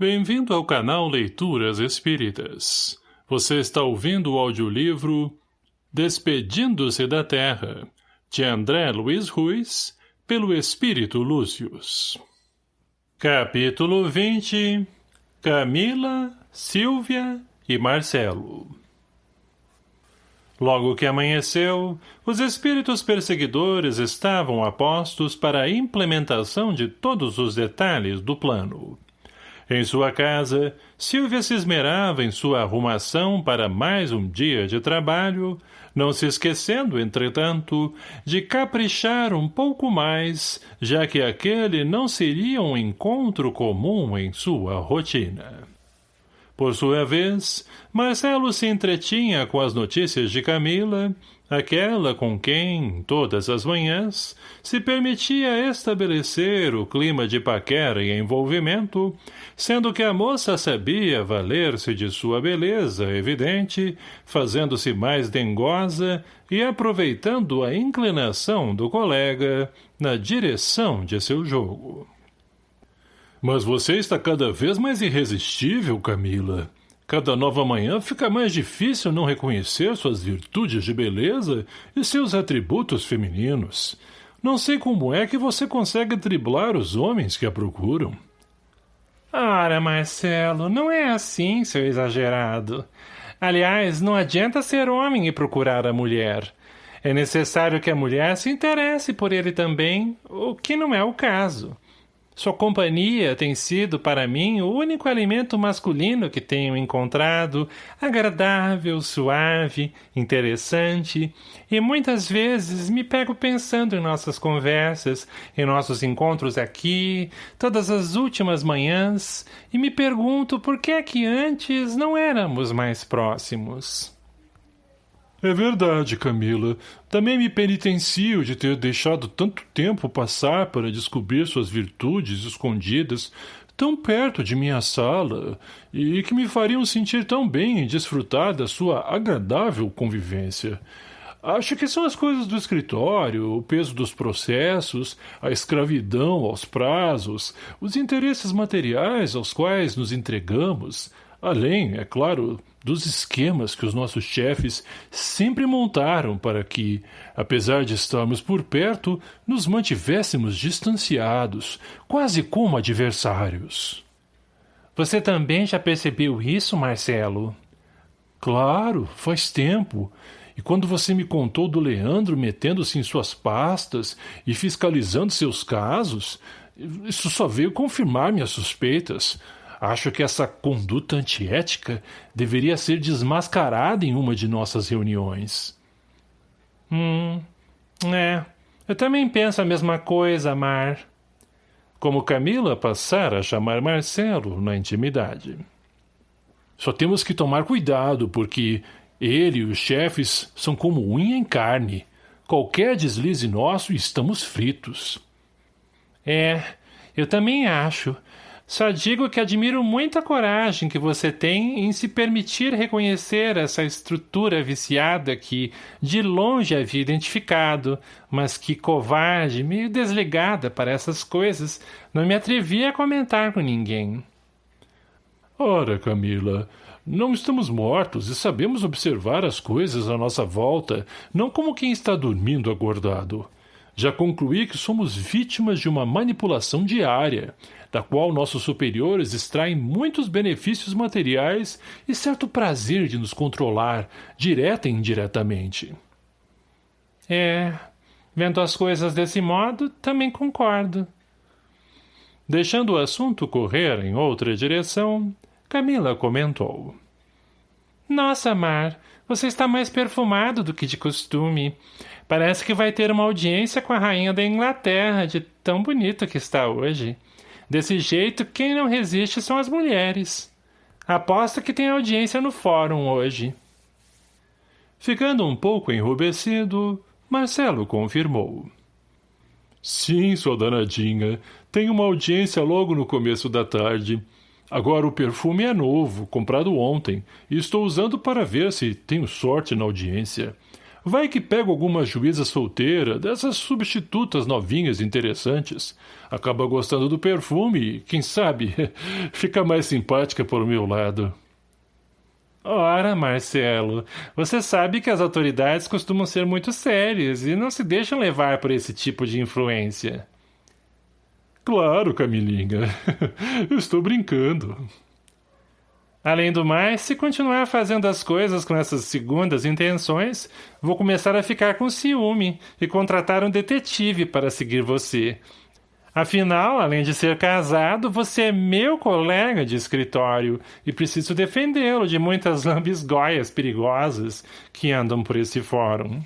Bem-vindo ao canal Leituras Espíritas. Você está ouvindo o audiolivro Despedindo-se da Terra, de André Luiz Ruiz, pelo Espírito Lúcius. Capítulo 20 Camila, Silvia e Marcelo Logo que amanheceu, os espíritos perseguidores estavam apostos para a implementação de todos os detalhes do plano. Em sua casa, Silvia se esmerava em sua arrumação para mais um dia de trabalho, não se esquecendo, entretanto, de caprichar um pouco mais, já que aquele não seria um encontro comum em sua rotina. Por sua vez, Marcelo se entretinha com as notícias de Camila, aquela com quem, todas as manhãs, se permitia estabelecer o clima de paquera e envolvimento, sendo que a moça sabia valer-se de sua beleza, evidente, fazendo-se mais dengosa e aproveitando a inclinação do colega na direção de seu jogo. Mas você está cada vez mais irresistível, Camila. Cada nova manhã fica mais difícil não reconhecer suas virtudes de beleza e seus atributos femininos. Não sei como é que você consegue driblar os homens que a procuram. Ora, Marcelo, não é assim, seu exagerado. Aliás, não adianta ser homem e procurar a mulher. É necessário que a mulher se interesse por ele também, o que não é o caso. Sua companhia tem sido para mim o único alimento masculino que tenho encontrado, agradável, suave, interessante, e muitas vezes me pego pensando em nossas conversas, em nossos encontros aqui, todas as últimas manhãs, e me pergunto por que é que antes não éramos mais próximos. É verdade, Camila. Também me penitencio de ter deixado tanto tempo passar para descobrir suas virtudes escondidas tão perto de minha sala e que me fariam sentir tão bem em desfrutar da sua agradável convivência. Acho que são as coisas do escritório, o peso dos processos, a escravidão aos prazos, os interesses materiais aos quais nos entregamos, além, é claro, dos esquemas que os nossos chefes sempre montaram para que, apesar de estarmos por perto, nos mantivéssemos distanciados, quase como adversários. Você também já percebeu isso, Marcelo? Claro, faz tempo. E quando você me contou do Leandro metendo-se em suas pastas e fiscalizando seus casos, isso só veio confirmar minhas suspeitas. Acho que essa conduta antiética deveria ser desmascarada em uma de nossas reuniões. Hum, é. Eu também penso a mesma coisa, Mar. Como Camila passara a chamar Marcelo na intimidade. Só temos que tomar cuidado, porque ele e os chefes são como unha em carne. Qualquer deslize nosso estamos fritos. É, eu também acho. Só digo que admiro muito a coragem que você tem em se permitir reconhecer essa estrutura viciada que, de longe, havia identificado, mas que, covarde, meio desligada para essas coisas, não me atrevia a comentar com ninguém. Ora, Camila, não estamos mortos e sabemos observar as coisas à nossa volta, não como quem está dormindo acordado. Já concluí que somos vítimas de uma manipulação diária, da qual nossos superiores extraem muitos benefícios materiais e certo prazer de nos controlar, direta e indiretamente. É, vendo as coisas desse modo, também concordo. Deixando o assunto correr em outra direção, Camila comentou. Nossa, Mar, você está mais perfumado do que de costume. Parece que vai ter uma audiência com a rainha da Inglaterra, de tão bonito que está hoje. Desse jeito, quem não resiste são as mulheres. Aposto que tem audiência no fórum hoje. Ficando um pouco enrubescido, Marcelo confirmou. Sim, sua danadinha. Tem uma audiência logo no começo da tarde. Agora o perfume é novo, comprado ontem, e estou usando para ver se tenho sorte na audiência. Vai que pego alguma juíza solteira, dessas substitutas novinhas interessantes. Acaba gostando do perfume e, quem sabe, fica mais simpática por meu lado. Ora, Marcelo, você sabe que as autoridades costumam ser muito sérias e não se deixam levar por esse tipo de influência. Claro, Camilinha. Estou brincando. Além do mais, se continuar fazendo as coisas com essas segundas intenções, vou começar a ficar com ciúme e contratar um detetive para seguir você. Afinal, além de ser casado, você é meu colega de escritório e preciso defendê-lo de muitas lambisgóias perigosas que andam por esse fórum.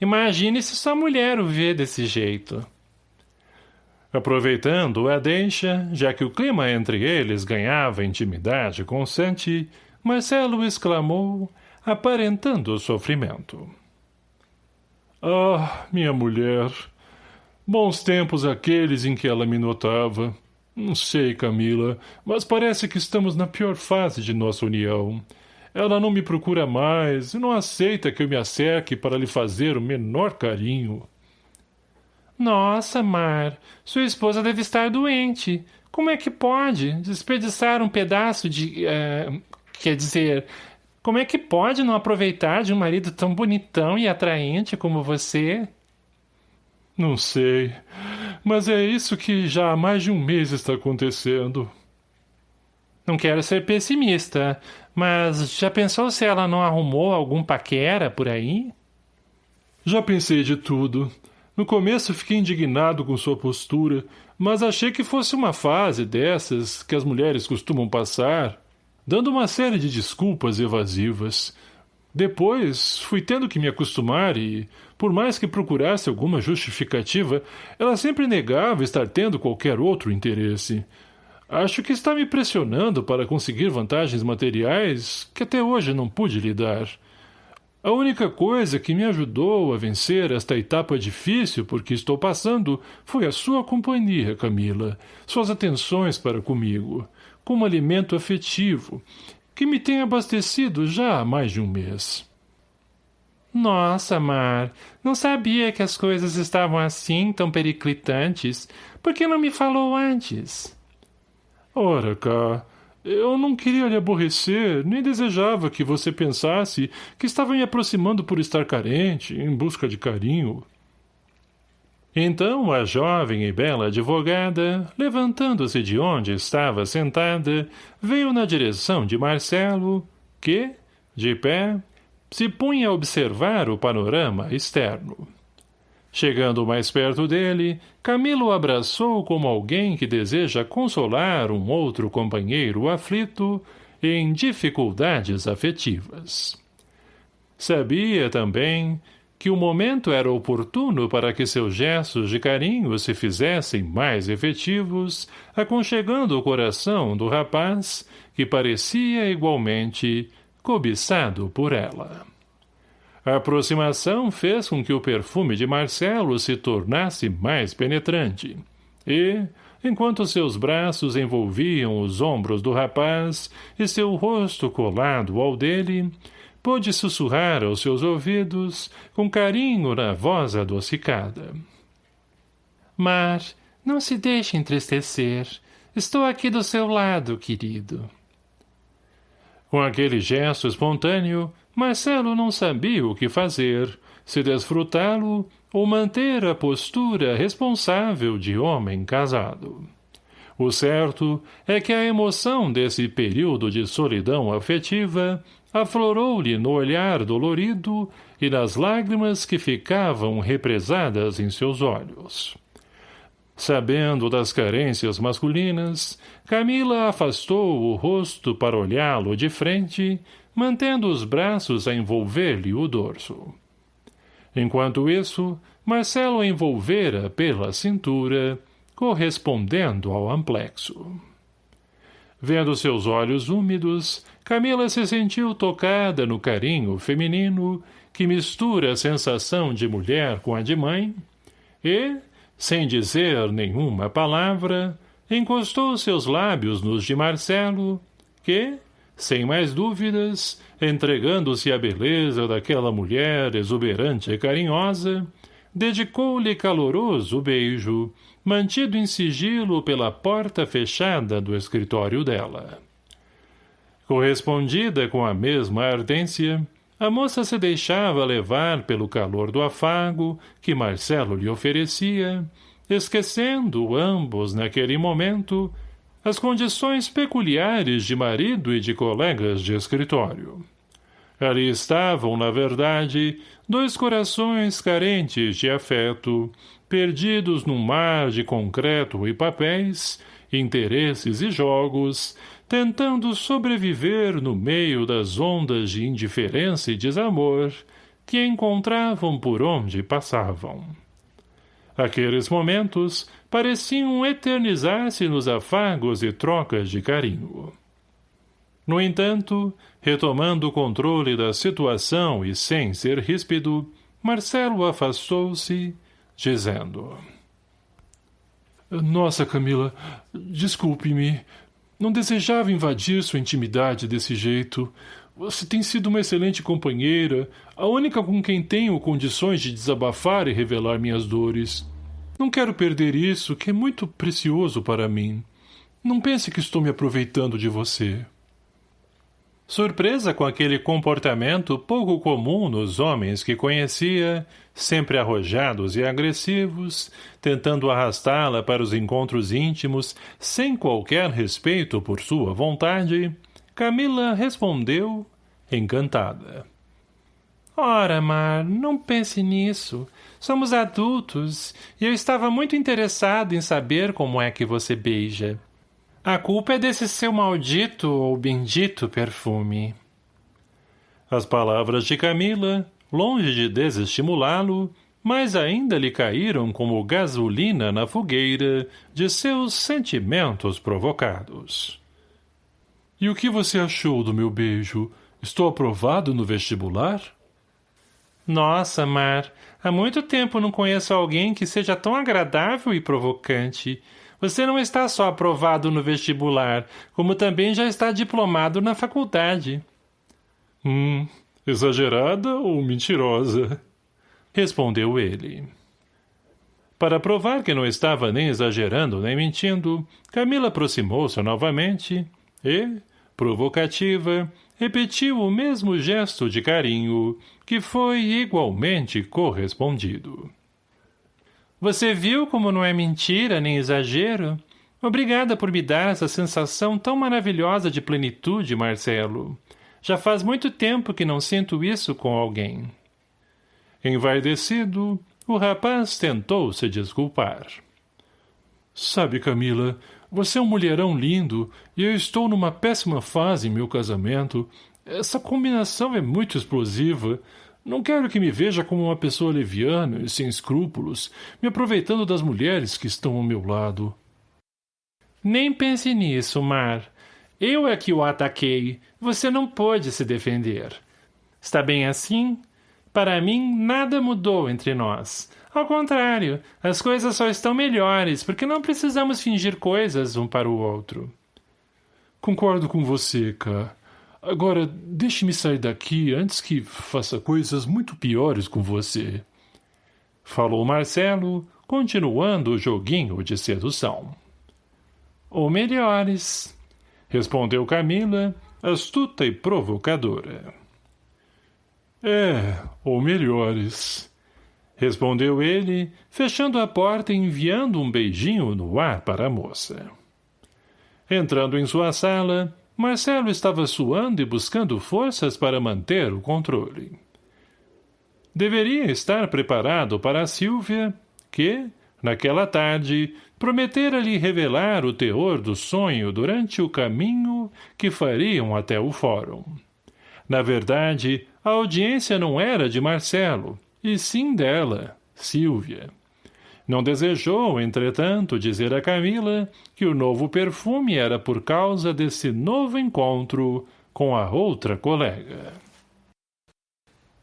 Imagine se sua mulher o vê desse jeito. Aproveitando a deixa, já que o clima entre eles ganhava intimidade constante, Marcelo exclamou, aparentando sofrimento. Ah, minha mulher! Bons tempos aqueles em que ela me notava. Não sei, Camila, mas parece que estamos na pior fase de nossa união. Ela não me procura mais e não aceita que eu me acerque para lhe fazer o menor carinho. Nossa, Mar, sua esposa deve estar doente. Como é que pode desperdiçar um pedaço de... Uh, quer dizer, como é que pode não aproveitar de um marido tão bonitão e atraente como você? Não sei, mas é isso que já há mais de um mês está acontecendo. Não quero ser pessimista, mas já pensou se ela não arrumou algum paquera por aí? Já pensei de tudo. No começo fiquei indignado com sua postura, mas achei que fosse uma fase dessas que as mulheres costumam passar, dando uma série de desculpas evasivas. Depois, fui tendo que me acostumar e, por mais que procurasse alguma justificativa, ela sempre negava estar tendo qualquer outro interesse. Acho que está me pressionando para conseguir vantagens materiais que até hoje não pude lhe dar. A única coisa que me ajudou a vencer esta etapa difícil por que estou passando foi a sua companhia, Camila, suas atenções para comigo, como alimento afetivo, que me tem abastecido já há mais de um mês. Nossa, Mar, não sabia que as coisas estavam assim, tão periclitantes. Por que não me falou antes? Ora, cá, eu não queria lhe aborrecer, nem desejava que você pensasse que estava me aproximando por estar carente, em busca de carinho. Então a jovem e bela advogada, levantando-se de onde estava sentada, veio na direção de Marcelo, que, de pé, se punha a observar o panorama externo. Chegando mais perto dele, Camilo abraçou como alguém que deseja consolar um outro companheiro aflito em dificuldades afetivas. Sabia também que o momento era oportuno para que seus gestos de carinho se fizessem mais efetivos, aconchegando o coração do rapaz, que parecia igualmente cobiçado por ela. A aproximação fez com que o perfume de Marcelo se tornasse mais penetrante. E, enquanto seus braços envolviam os ombros do rapaz e seu rosto colado ao dele, pôde sussurrar aos seus ouvidos com carinho na voz adocicada. Mar, não se deixe entristecer. Estou aqui do seu lado, querido. Com aquele gesto espontâneo, Marcelo não sabia o que fazer, se desfrutá-lo ou manter a postura responsável de homem casado. O certo é que a emoção desse período de solidão afetiva aflorou-lhe no olhar dolorido e nas lágrimas que ficavam represadas em seus olhos. Sabendo das carências masculinas, Camila afastou o rosto para olhá-lo de frente mantendo os braços a envolver-lhe o dorso. Enquanto isso, Marcelo envolvera pela cintura, correspondendo ao amplexo. Vendo seus olhos úmidos, Camila se sentiu tocada no carinho feminino que mistura a sensação de mulher com a de mãe e, sem dizer nenhuma palavra, encostou seus lábios nos de Marcelo, que, sem mais dúvidas, entregando-se à beleza daquela mulher exuberante e carinhosa, dedicou-lhe caloroso beijo, mantido em sigilo pela porta fechada do escritório dela. Correspondida com a mesma ardência, a moça se deixava levar pelo calor do afago que Marcelo lhe oferecia, esquecendo ambos naquele momento as condições peculiares de marido e de colegas de escritório. Ali estavam, na verdade, dois corações carentes de afeto, perdidos num mar de concreto e papéis, interesses e jogos, tentando sobreviver no meio das ondas de indiferença e desamor que encontravam por onde passavam. Aqueles momentos pareciam eternizar-se nos afagos e trocas de carinho. No entanto, retomando o controle da situação e sem ser ríspido, Marcelo afastou-se, dizendo... Nossa, Camila, desculpe-me. Não desejava invadir sua intimidade desse jeito. Você tem sido uma excelente companheira, a única com quem tenho condições de desabafar e revelar minhas dores. Não quero perder isso, que é muito precioso para mim. Não pense que estou me aproveitando de você. Surpresa com aquele comportamento pouco comum nos homens que conhecia, sempre arrojados e agressivos, tentando arrastá-la para os encontros íntimos, sem qualquer respeito por sua vontade, Camila respondeu, encantada. Ora, Mar, não pense nisso. Somos adultos, e eu estava muito interessado em saber como é que você beija. A culpa é desse seu maldito ou bendito perfume. As palavras de Camila, longe de desestimulá-lo, mas ainda lhe caíram como gasolina na fogueira de seus sentimentos provocados. E o que você achou do meu beijo? Estou aprovado no vestibular? Nossa, Mar, há muito tempo não conheço alguém que seja tão agradável e provocante. Você não está só aprovado no vestibular, como também já está diplomado na faculdade. Hum, exagerada ou mentirosa? Respondeu ele. Para provar que não estava nem exagerando nem mentindo, Camila aproximou-se novamente e, provocativa, repetiu o mesmo gesto de carinho, que foi igualmente correspondido. Você viu como não é mentira nem exagero? Obrigada por me dar essa sensação tão maravilhosa de plenitude, Marcelo. Já faz muito tempo que não sinto isso com alguém. Envaidecido, o rapaz tentou se desculpar. Sabe, Camila, você é um mulherão lindo e eu estou numa péssima fase em meu casamento. Essa combinação é muito explosiva. Não quero que me veja como uma pessoa leviana e sem escrúpulos, me aproveitando das mulheres que estão ao meu lado. Nem pense nisso, Mar. Eu é que o ataquei. Você não pôde se defender. Está bem assim? Para mim, nada mudou entre nós. Ao contrário, as coisas só estão melhores, porque não precisamos fingir coisas um para o outro. Concordo com você, Ká. Agora, deixe-me sair daqui antes que faça coisas muito piores com você. Falou Marcelo, continuando o joguinho de sedução. Ou melhores, respondeu Camila, astuta e provocadora. É, ou melhores, Respondeu ele, fechando a porta e enviando um beijinho no ar para a moça. Entrando em sua sala, Marcelo estava suando e buscando forças para manter o controle. Deveria estar preparado para a Silvia, que, naquela tarde, prometera lhe revelar o teor do sonho durante o caminho que fariam até o fórum. Na verdade, a audiência não era de Marcelo, e sim dela, Silvia. Não desejou, entretanto, dizer a Camila que o novo perfume era por causa desse novo encontro com a outra colega.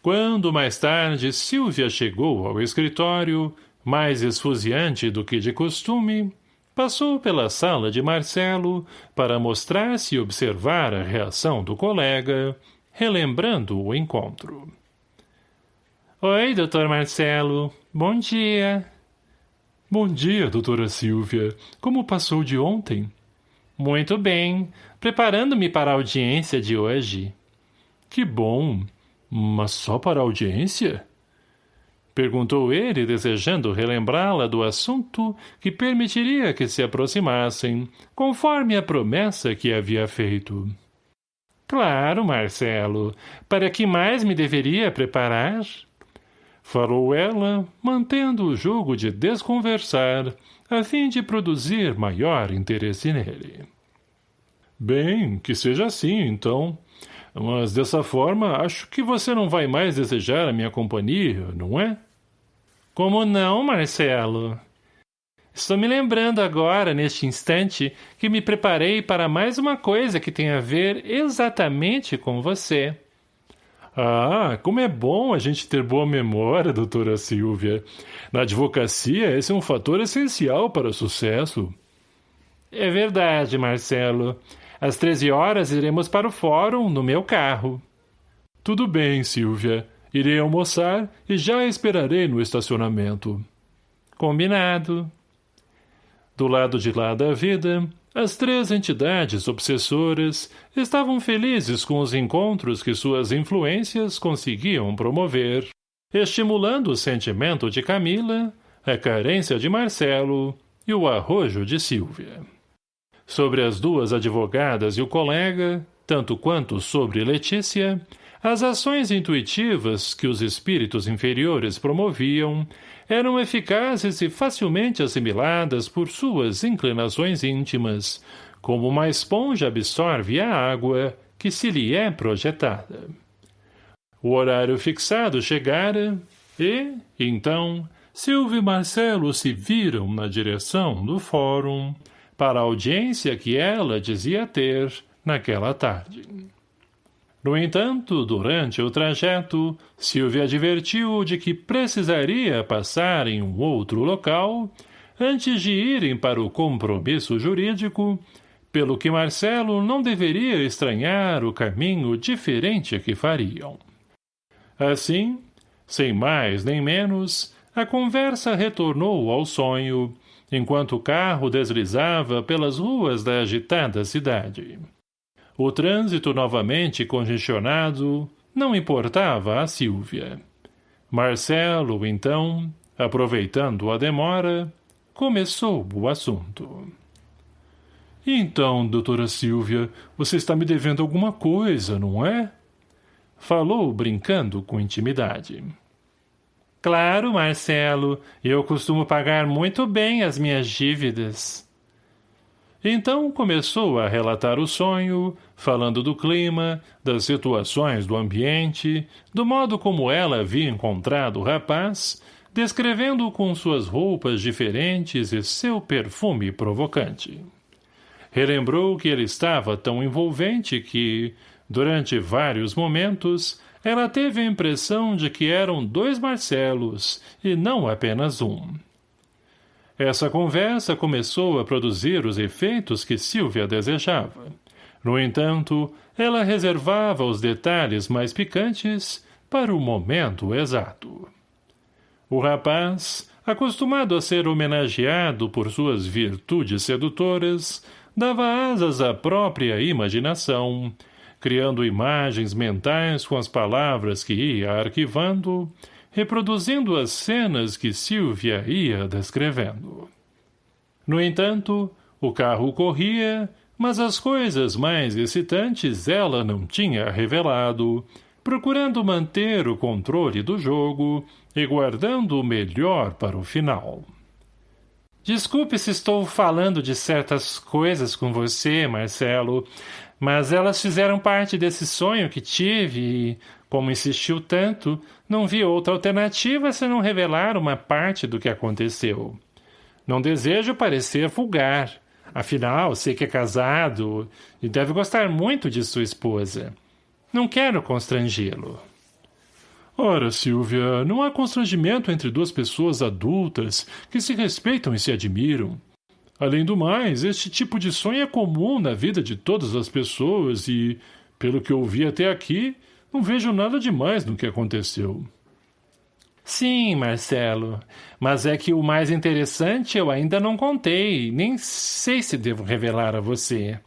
Quando mais tarde Silvia chegou ao escritório, mais esfuziante do que de costume, passou pela sala de Marcelo para mostrar-se e observar a reação do colega, relembrando o encontro. Oi, doutor Marcelo. Bom dia. Bom dia, doutora Silvia. Como passou de ontem? Muito bem. Preparando-me para a audiência de hoje. Que bom. Mas só para a audiência? Perguntou ele, desejando relembrá-la do assunto que permitiria que se aproximassem, conforme a promessa que havia feito. Claro, Marcelo. Para que mais me deveria preparar? Falou ela, mantendo o jogo de desconversar, a fim de produzir maior interesse nele. Bem, que seja assim, então. Mas dessa forma, acho que você não vai mais desejar a minha companhia, não é? Como não, Marcelo? Estou me lembrando agora, neste instante, que me preparei para mais uma coisa que tem a ver exatamente com você. Ah, como é bom a gente ter boa memória, doutora Silvia. Na advocacia, esse é um fator essencial para o sucesso. É verdade, Marcelo. Às 13 horas iremos para o fórum no meu carro. Tudo bem, Silvia. Irei almoçar e já esperarei no estacionamento. Combinado. Do lado de lá da vida, as três entidades obsessoras estavam felizes com os encontros que suas influências conseguiam promover, estimulando o sentimento de Camila, a carência de Marcelo e o arrojo de Silvia. Sobre as duas advogadas e o colega, tanto quanto sobre Letícia, as ações intuitivas que os espíritos inferiores promoviam eram eficazes e facilmente assimiladas por suas inclinações íntimas, como uma esponja absorve a água que se lhe é projetada. O horário fixado chegara e, então, Silvio e Marcelo se viram na direção do fórum, para a audiência que ela dizia ter naquela tarde. No entanto, durante o trajeto, Silvia advertiu de que precisaria passar em um outro local antes de irem para o compromisso jurídico, pelo que Marcelo não deveria estranhar o caminho diferente que fariam. Assim, sem mais nem menos, a conversa retornou ao sonho, enquanto o carro deslizava pelas ruas da agitada cidade. O trânsito novamente congestionado não importava a Silvia. Marcelo, então, aproveitando a demora, começou o assunto. Então, doutora Silvia, você está me devendo alguma coisa, não é? Falou, brincando com intimidade. Claro, Marcelo, eu costumo pagar muito bem as minhas dívidas. Então começou a relatar o sonho, falando do clima, das situações do ambiente, do modo como ela havia encontrado o rapaz, descrevendo com suas roupas diferentes e seu perfume provocante. Relembrou que ele estava tão envolvente que, durante vários momentos, ela teve a impressão de que eram dois Marcelos, e não apenas um. Essa conversa começou a produzir os efeitos que Silvia desejava. No entanto, ela reservava os detalhes mais picantes para o momento exato. O rapaz, acostumado a ser homenageado por suas virtudes sedutoras, dava asas à própria imaginação, criando imagens mentais com as palavras que ia arquivando, reproduzindo as cenas que Silvia ia descrevendo. No entanto, o carro corria, mas as coisas mais excitantes ela não tinha revelado, procurando manter o controle do jogo e guardando o melhor para o final. Desculpe se estou falando de certas coisas com você, Marcelo, mas elas fizeram parte desse sonho que tive e, como insistiu tanto, não vi outra alternativa senão revelar uma parte do que aconteceu. Não desejo parecer vulgar. Afinal, sei que é casado e deve gostar muito de sua esposa. Não quero constrangê-lo. Ora, Silvia, não há constrangimento entre duas pessoas adultas que se respeitam e se admiram. Além do mais, este tipo de sonho é comum na vida de todas as pessoas e, pelo que ouvi até aqui, não vejo nada demais no que aconteceu. Sim, Marcelo, mas é que o mais interessante eu ainda não contei, nem sei se devo revelar a você.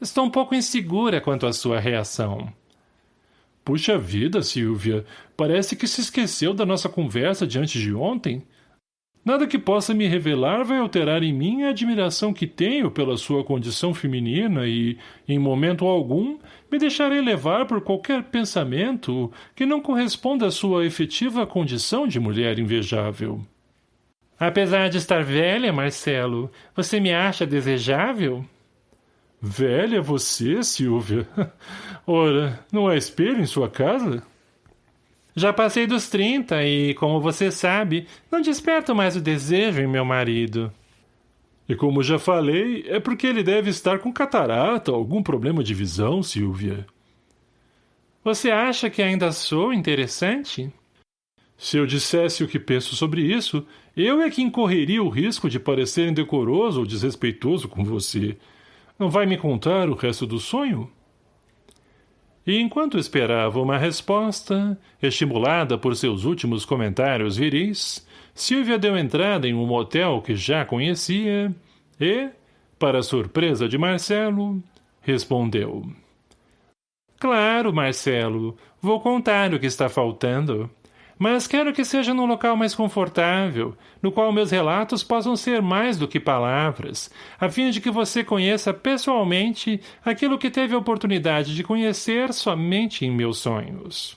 Estou um pouco insegura quanto à sua reação. Puxa vida, Silvia, parece que se esqueceu da nossa conversa de antes de ontem. Nada que possa me revelar vai alterar em mim a admiração que tenho pela sua condição feminina e, em momento algum, me deixarei levar por qualquer pensamento que não corresponda à sua efetiva condição de mulher invejável. Apesar de estar velha, Marcelo, você me acha desejável? Velha você, Silvia? Ora, não há espelho em sua casa? Já passei dos trinta e, como você sabe, não desperto mais o desejo em meu marido. E como já falei, é porque ele deve estar com catarata ou algum problema de visão, Silvia. Você acha que ainda sou interessante? Se eu dissesse o que penso sobre isso, eu é que incorreria o risco de parecer indecoroso ou desrespeitoso com você. Não vai me contar o resto do sonho? E enquanto esperava uma resposta, estimulada por seus últimos comentários viris, Silvia deu entrada em um motel que já conhecia e, para surpresa de Marcelo, respondeu. Claro, Marcelo, vou contar o que está faltando. Mas quero que seja num local mais confortável, no qual meus relatos possam ser mais do que palavras, a fim de que você conheça pessoalmente aquilo que teve a oportunidade de conhecer somente em meus sonhos.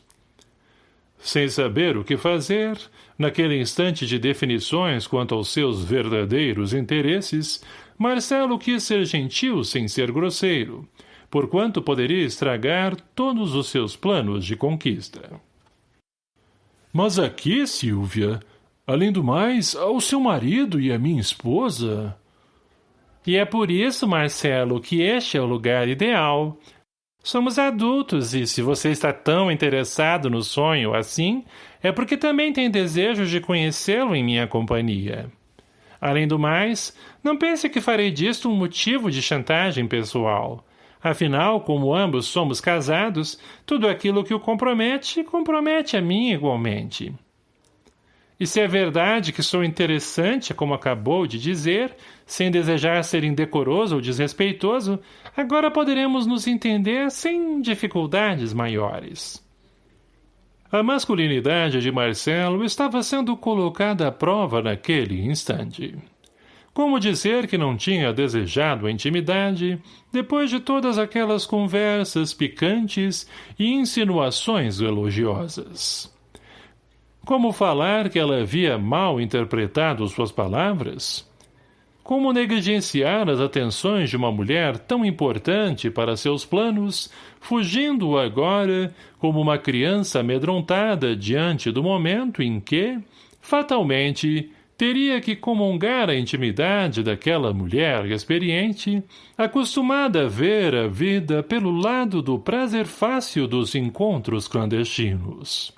Sem saber o que fazer, naquele instante de definições quanto aos seus verdadeiros interesses, Marcelo quis ser gentil sem ser grosseiro, porquanto poderia estragar todos os seus planos de conquista. Mas aqui, Silvia, além do mais, ao seu marido e a minha esposa... E é por isso, Marcelo, que este é o lugar ideal. Somos adultos e se você está tão interessado no sonho assim, é porque também tem desejo de conhecê-lo em minha companhia. Além do mais, não pense que farei disto um motivo de chantagem pessoal. Afinal, como ambos somos casados, tudo aquilo que o compromete, compromete a mim igualmente. E se é verdade que sou interessante, como acabou de dizer, sem desejar ser indecoroso ou desrespeitoso, agora poderemos nos entender sem dificuldades maiores. A masculinidade de Marcelo estava sendo colocada à prova naquele instante. Como dizer que não tinha desejado a intimidade, depois de todas aquelas conversas picantes e insinuações elogiosas? Como falar que ela havia mal interpretado suas palavras? Como negligenciar as atenções de uma mulher tão importante para seus planos, fugindo agora como uma criança amedrontada diante do momento em que, fatalmente, teria que comungar a intimidade daquela mulher experiente, acostumada a ver a vida pelo lado do prazer fácil dos encontros clandestinos.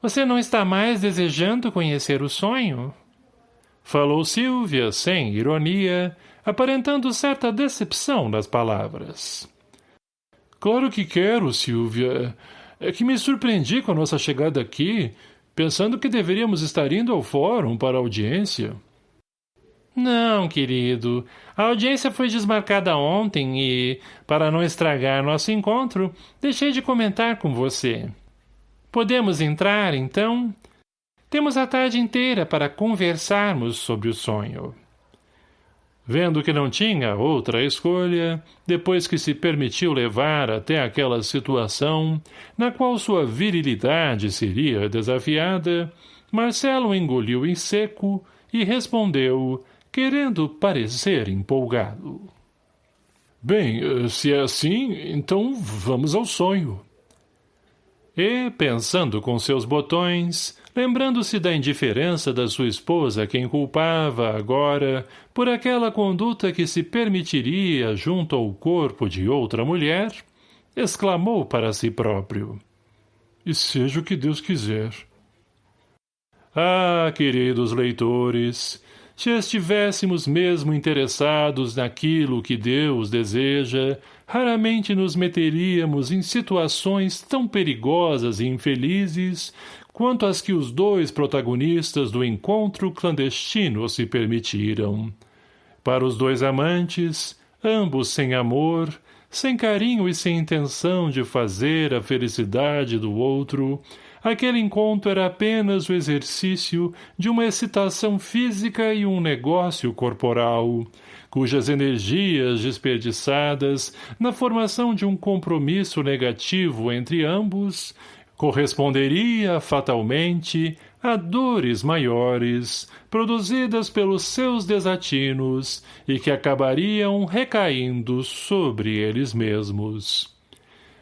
Você não está mais desejando conhecer o sonho? Falou Silvia, sem ironia, aparentando certa decepção nas palavras. Claro que quero, Silvia. É que me surpreendi com a nossa chegada aqui, pensando que deveríamos estar indo ao fórum para a audiência. Não, querido. A audiência foi desmarcada ontem e, para não estragar nosso encontro, deixei de comentar com você. Podemos entrar, então? Temos a tarde inteira para conversarmos sobre o sonho. Vendo que não tinha outra escolha, depois que se permitiu levar até aquela situação, na qual sua virilidade seria desafiada, Marcelo engoliu em seco e respondeu, querendo parecer empolgado. Bem, se é assim, então vamos ao sonho. E, pensando com seus botões, lembrando-se da indiferença da sua esposa quem culpava, agora, por aquela conduta que se permitiria junto ao corpo de outra mulher, exclamou para si próprio. E seja o que Deus quiser. Ah, queridos leitores, se estivéssemos mesmo interessados naquilo que Deus deseja, raramente nos meteríamos em situações tão perigosas e infelizes quanto as que os dois protagonistas do encontro clandestino se permitiram. Para os dois amantes, ambos sem amor, sem carinho e sem intenção de fazer a felicidade do outro, aquele encontro era apenas o exercício de uma excitação física e um negócio corporal, cujas energias desperdiçadas na formação de um compromisso negativo entre ambos corresponderia fatalmente a dores maiores produzidas pelos seus desatinos e que acabariam recaindo sobre eles mesmos.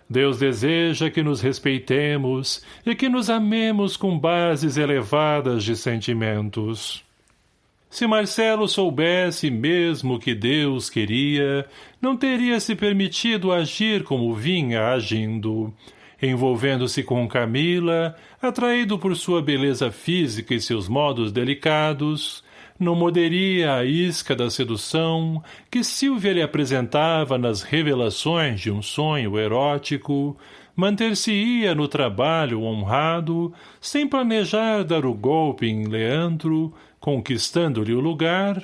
Deus deseja que nos respeitemos e que nos amemos com bases elevadas de sentimentos. Se Marcelo soubesse mesmo que Deus queria, não teria se permitido agir como vinha agindo, envolvendo-se com Camila, atraído por sua beleza física e seus modos delicados, não moderia a isca da sedução que Silvia lhe apresentava nas revelações de um sonho erótico, manter-se-ia no trabalho honrado, sem planejar dar o golpe em Leandro, conquistando-lhe o lugar,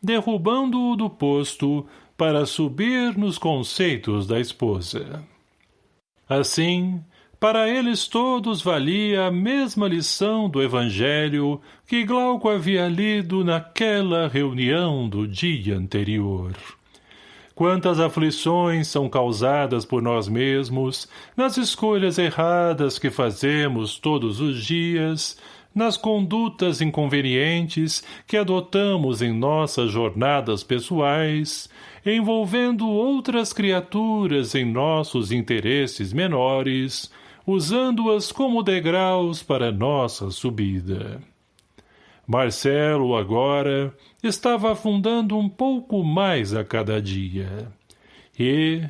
derrubando-o do posto para subir nos conceitos da esposa. Assim, para eles todos valia a mesma lição do Evangelho que Glauco havia lido naquela reunião do dia anterior. Quantas aflições são causadas por nós mesmos, nas escolhas erradas que fazemos todos os dias, nas condutas inconvenientes que adotamos em nossas jornadas pessoais, envolvendo outras criaturas em nossos interesses menores, usando-as como degraus para nossa subida. Marcelo, agora, estava afundando um pouco mais a cada dia. E,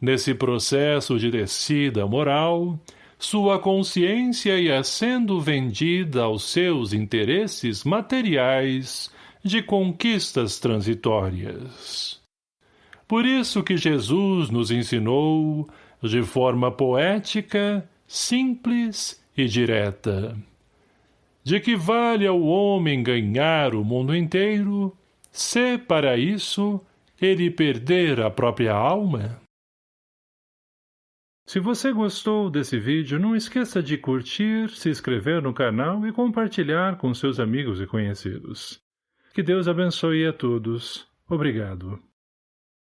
nesse processo de descida moral, sua consciência ia sendo vendida aos seus interesses materiais de conquistas transitórias. Por isso que Jesus nos ensinou, de forma poética, simples e direta. De que vale ao homem ganhar o mundo inteiro, se, para isso, ele perder a própria alma? Se você gostou desse vídeo, não esqueça de curtir, se inscrever no canal e compartilhar com seus amigos e conhecidos. Que Deus abençoe a todos. Obrigado.